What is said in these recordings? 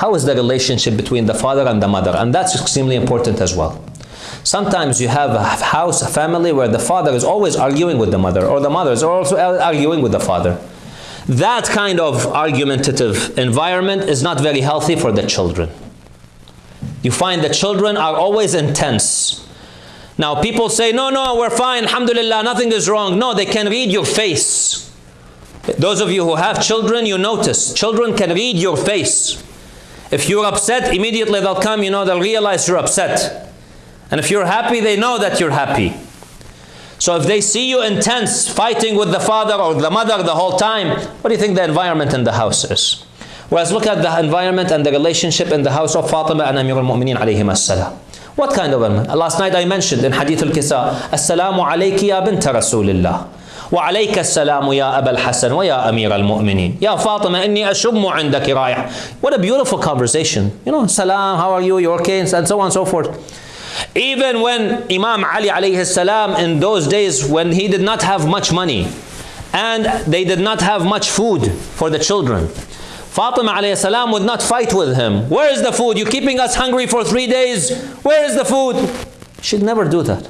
How is the relationship between the father and the mother? And that's extremely important as well. Sometimes you have a house, a family where the father is always arguing with the mother, or the mother is also arguing with the father. That kind of argumentative environment is not very healthy for the children. You find the children are always intense. Now people say, no, no, we're fine, alhamdulillah, nothing is wrong. No, they can read your face. Those of you who have children, you notice, children can read your face. If you're upset, immediately they'll come, you know, they'll realize you're upset. And if you're happy, they know that you're happy. So if they see you intense, fighting with the father or the mother the whole time, what do you think the environment in the house is? Whereas look at the environment and the relationship in the house of Fatima and Amir al-Mu'mineen alayhim as-salam. What kind of environment? Last night I mentioned in Hadith al-Kisa, Assalamu alayki ya Rasulillah. وعليك السلام يا أبا الحسن ويا أمير المؤمنين يا فاطمة إني أشم عندك رائح What a beautiful conversation. You know, salam, how are you, you okay, and so on and so forth. Even when Imam Ali alayhi salam in those days when he did not have much money and they did not have much food for the children, Fatima alayhi salam would not fight with him. Where is the food? You're keeping us hungry for three days. Where is the food? She'd never do that.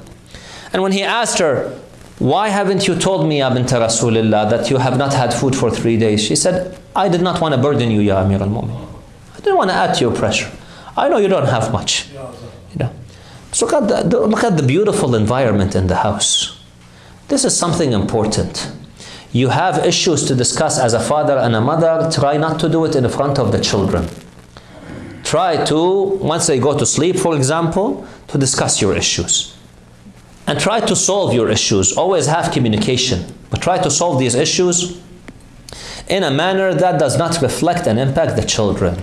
And when he asked her, why haven't you told me, Ya bint Rasulillah, that you have not had food for three days? She said, I did not want to burden you, Ya Amir al-Mu'min. I didn't want to add to your pressure. I know you don't have much. You know. So look at, the, look at the beautiful environment in the house. This is something important. You have issues to discuss as a father and a mother, try not to do it in front of the children. Try to, once they go to sleep, for example, to discuss your issues and try to solve your issues. Always have communication, but try to solve these issues in a manner that does not reflect and impact the children.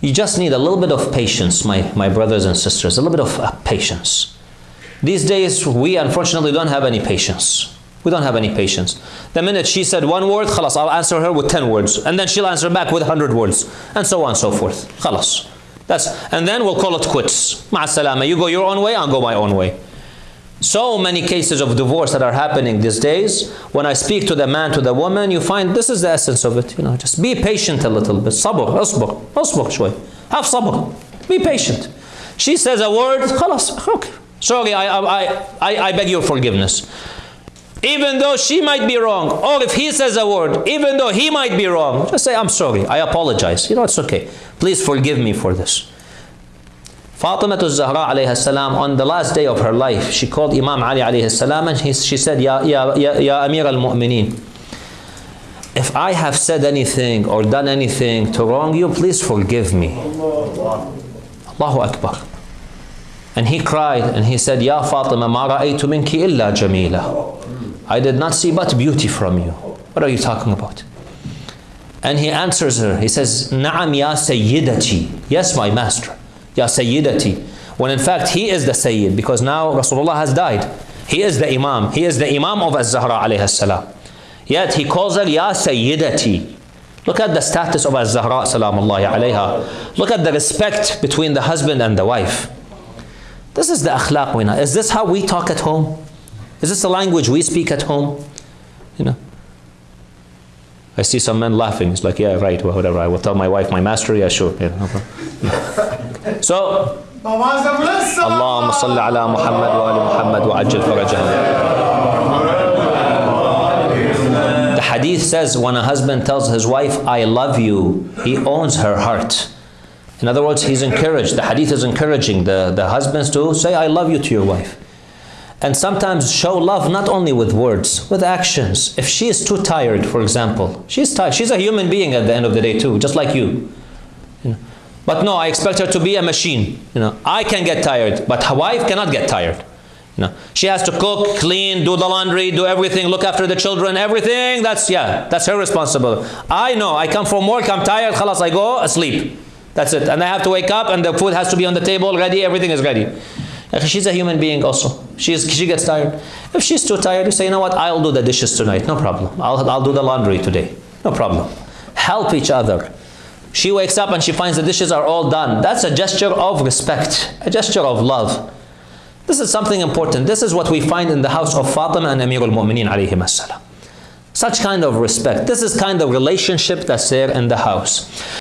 You just need a little bit of patience, my, my brothers and sisters, a little bit of uh, patience. These days, we unfortunately don't have any patience. We don't have any patience. The minute she said one word, khalas, I'll answer her with 10 words. And then she'll answer back with 100 words. And so on and so forth. Khalas. That's, and then we'll call it quits. Ma'asalama. You go your own way, I'll go my own way. So many cases of divorce that are happening these days. When I speak to the man, to the woman, you find this is the essence of it. You know, just be patient a little bit. Sabr, asbr, asbr شوي. Have sabr. Be patient. She says a word, خلاص, okay. Sorry, I, I, I, I beg your forgiveness. Even though she might be wrong, or if he says a word, even though he might be wrong, just say, I'm sorry, I apologize. You know, it's okay. Please forgive me for this. Fatima Zahra alayhi salam, on the last day of her life, she called Imam Ali alayhi salam and he, she said, Ya, ya, ya, ya Amir al-Mu'mineen, if I have said anything or done anything to wrong you, please forgive me. Allahu Akbar. And he cried and he said, Ya Fatima, ma ra'aytu minki illa jamila. I did not see but beauty from you. What are you talking about? And he answers her. He says, Na'am ya sayyidati. Yes, my master. Ya sayyidati. When in fact he is the sayyid because now Rasulullah has died. He is the imam. He is the imam of Az-Zahra alayhi salam. Yet he calls her Ya sayyidati. Look at the status of Az-Zahra salamullahi alayha. Look at the respect between the husband and the wife. This is the akhlaq we know. Is this how we talk at home? Is this the language we speak at home? You know. I see some men laughing. It's like, yeah, right, well, whatever. I will tell my wife my master. Yeah, sure. Yeah, no so, Allahumma salli ala Muhammad wa ali Muhammad wa ajil farajah. The hadith says when a husband tells his wife, I love you, he owns her heart. In other words, he's encouraged. The hadith is encouraging the, the husbands to say, I love you to your wife. And sometimes show love not only with words, with actions. If she is too tired, for example, she's tired. She's a human being at the end of the day too, just like you. you know. But no, I expect her to be a machine. You know, I can get tired, but her wife cannot get tired. You know, she has to cook, clean, do the laundry, do everything, look after the children, everything. That's yeah, that's her responsibility. I know. I come from work, I'm tired. Khalas, I go asleep. That's it. And I have to wake up, and the food has to be on the table, ready. Everything is ready. She's a human being also. She's, she gets tired. If she's too tired, you say, you know what, I'll do the dishes tonight. No problem. I'll, I'll do the laundry today. No problem. Help each other. She wakes up and she finds the dishes are all done. That's a gesture of respect, a gesture of love. This is something important. This is what we find in the house of Fatima and Amir al-Mu'mineen alayhim as Such kind of respect. This is kind of relationship that's there in the house.